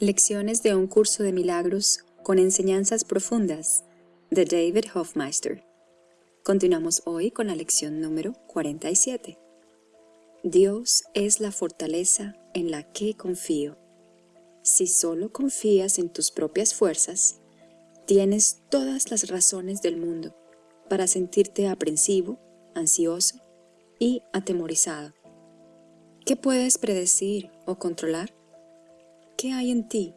Lecciones de un curso de milagros con enseñanzas profundas de David Hofmeister. Continuamos hoy con la lección número 47. Dios es la fortaleza en la que confío. Si solo confías en tus propias fuerzas, tienes todas las razones del mundo para sentirte aprensivo, ansioso y atemorizado. ¿Qué puedes predecir o controlar? ¿Qué hay en ti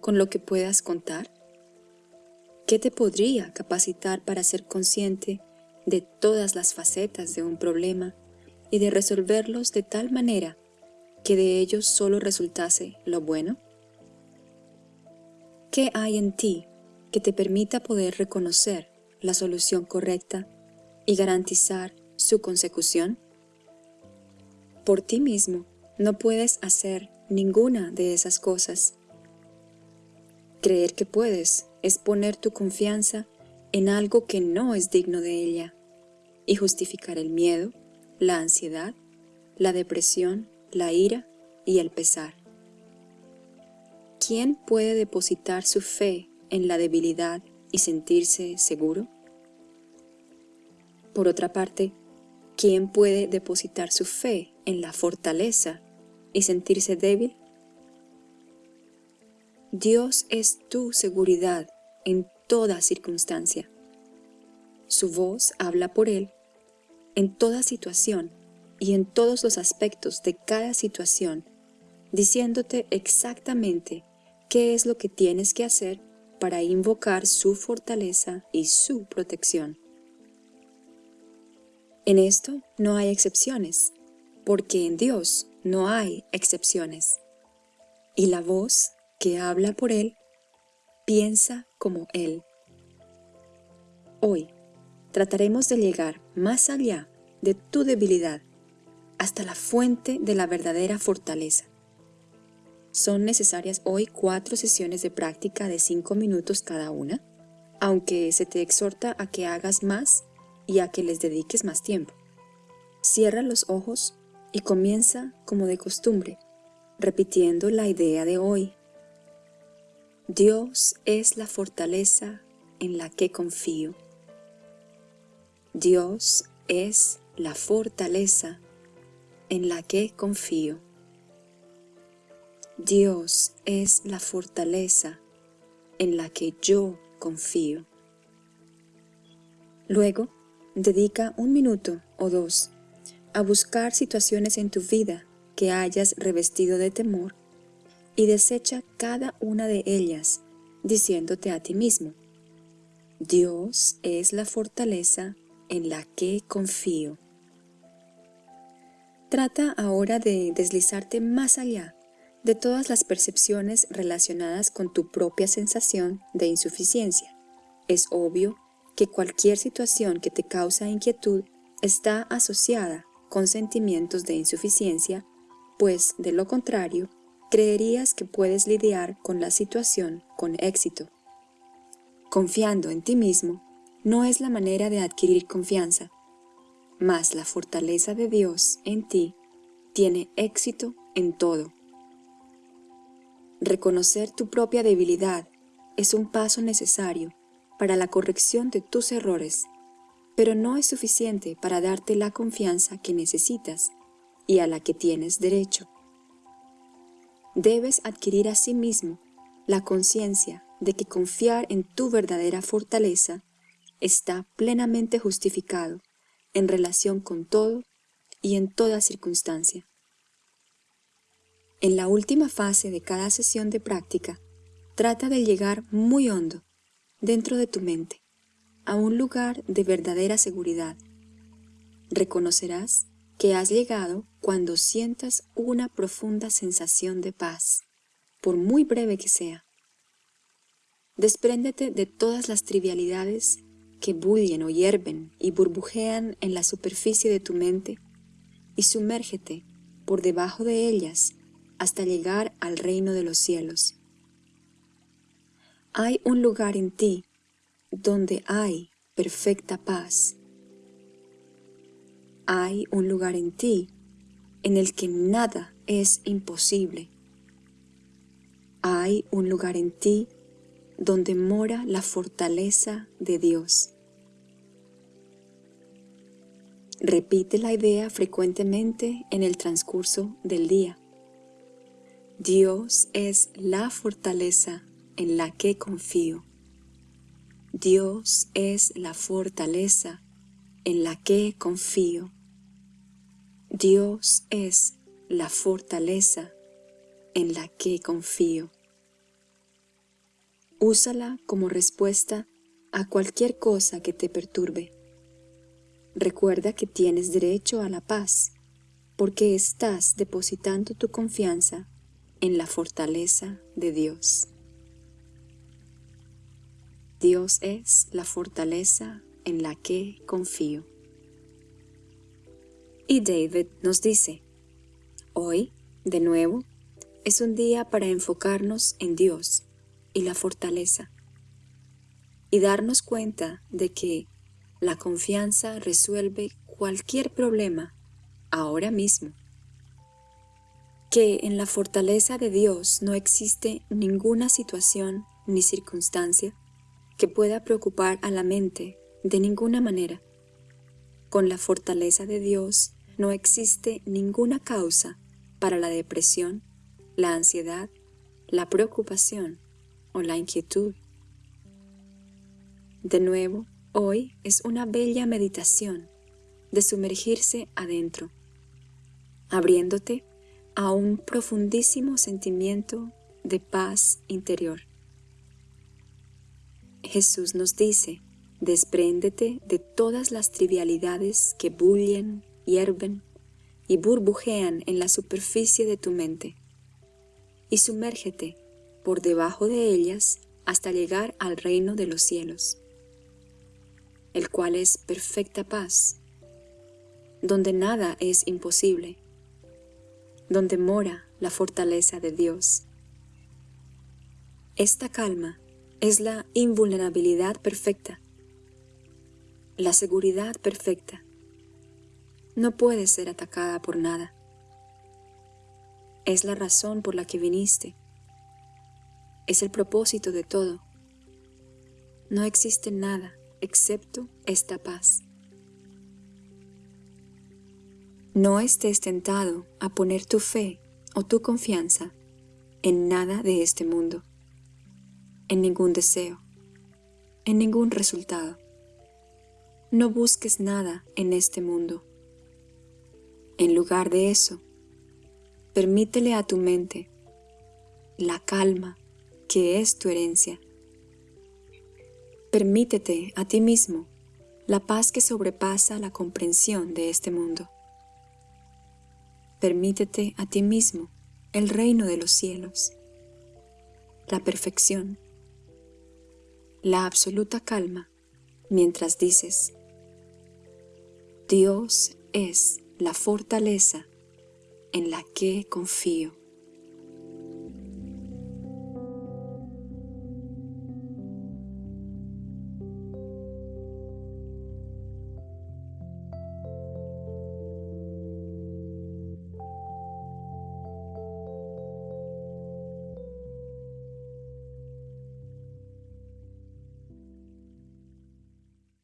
con lo que puedas contar? ¿Qué te podría capacitar para ser consciente de todas las facetas de un problema y de resolverlos de tal manera que de ellos solo resultase lo bueno? ¿Qué hay en ti que te permita poder reconocer la solución correcta y garantizar su consecución? Por ti mismo no puedes hacer ninguna de esas cosas. Creer que puedes es poner tu confianza en algo que no es digno de ella y justificar el miedo, la ansiedad, la depresión, la ira y el pesar. ¿Quién puede depositar su fe en la debilidad y sentirse seguro? Por otra parte, ¿quién puede depositar su fe en la fortaleza y sentirse débil? Dios es tu seguridad en toda circunstancia. Su voz habla por Él en toda situación y en todos los aspectos de cada situación, diciéndote exactamente qué es lo que tienes que hacer para invocar su fortaleza y su protección. En esto no hay excepciones, porque en Dios no hay excepciones. Y la voz que habla por Él piensa como Él. Hoy trataremos de llegar más allá de tu debilidad hasta la fuente de la verdadera fortaleza. Son necesarias hoy cuatro sesiones de práctica de cinco minutos cada una, aunque se te exhorta a que hagas más y a que les dediques más tiempo. Cierra los ojos y comienza como de costumbre, repitiendo la idea de hoy. Dios es la fortaleza en la que confío. Dios es la fortaleza en la que confío. Dios es la fortaleza en la que yo confío. Luego, dedica un minuto o dos a buscar situaciones en tu vida que hayas revestido de temor y desecha cada una de ellas diciéndote a ti mismo, Dios es la fortaleza en la que confío. Trata ahora de deslizarte más allá de todas las percepciones relacionadas con tu propia sensación de insuficiencia. Es obvio que cualquier situación que te causa inquietud está asociada con sentimientos de insuficiencia, pues de lo contrario, creerías que puedes lidiar con la situación con éxito. Confiando en ti mismo no es la manera de adquirir confianza, mas la fortaleza de Dios en ti tiene éxito en todo. Reconocer tu propia debilidad es un paso necesario para la corrección de tus errores pero no es suficiente para darte la confianza que necesitas y a la que tienes derecho. Debes adquirir a sí mismo la conciencia de que confiar en tu verdadera fortaleza está plenamente justificado en relación con todo y en toda circunstancia. En la última fase de cada sesión de práctica, trata de llegar muy hondo dentro de tu mente a un lugar de verdadera seguridad. Reconocerás que has llegado cuando sientas una profunda sensación de paz, por muy breve que sea. Despréndete de todas las trivialidades que bullen o hierven y burbujean en la superficie de tu mente y sumérgete por debajo de ellas hasta llegar al reino de los cielos. Hay un lugar en ti donde hay perfecta paz. Hay un lugar en ti en el que nada es imposible. hay un lugar en ti donde mora la fortaleza de Dios. Repite la idea frecuentemente en el transcurso del día. Dios es la fortaleza en la que confío. Dios es la fortaleza en la que confío. Dios es la fortaleza en la que confío. Úsala como respuesta a cualquier cosa que te perturbe. Recuerda que tienes derecho a la paz, porque estás depositando tu confianza en la fortaleza de Dios. Dios es la fortaleza en la que confío. Y David nos dice, hoy, de nuevo, es un día para enfocarnos en Dios y la fortaleza, y darnos cuenta de que la confianza resuelve cualquier problema ahora mismo, que en la fortaleza de Dios no existe ninguna situación ni circunstancia que pueda preocupar a la mente de ninguna manera. Con la fortaleza de Dios no existe ninguna causa para la depresión, la ansiedad, la preocupación o la inquietud. De nuevo, hoy es una bella meditación de sumergirse adentro, abriéndote a un profundísimo sentimiento de paz interior. Jesús nos dice, despréndete de todas las trivialidades que bullen, hierven y burbujean en la superficie de tu mente, y sumérgete por debajo de ellas hasta llegar al reino de los cielos, el cual es perfecta paz, donde nada es imposible, donde mora la fortaleza de Dios. Esta calma es la invulnerabilidad perfecta, la seguridad perfecta. No puede ser atacada por nada. Es la razón por la que viniste. Es el propósito de todo. No existe nada excepto esta paz. No estés tentado a poner tu fe o tu confianza en nada de este mundo en ningún deseo, en ningún resultado. No busques nada en este mundo. En lugar de eso, permítele a tu mente la calma que es tu herencia. Permítete a ti mismo la paz que sobrepasa la comprensión de este mundo. Permítete a ti mismo el reino de los cielos, la perfección, la absoluta calma mientras dices, Dios es la fortaleza en la que confío.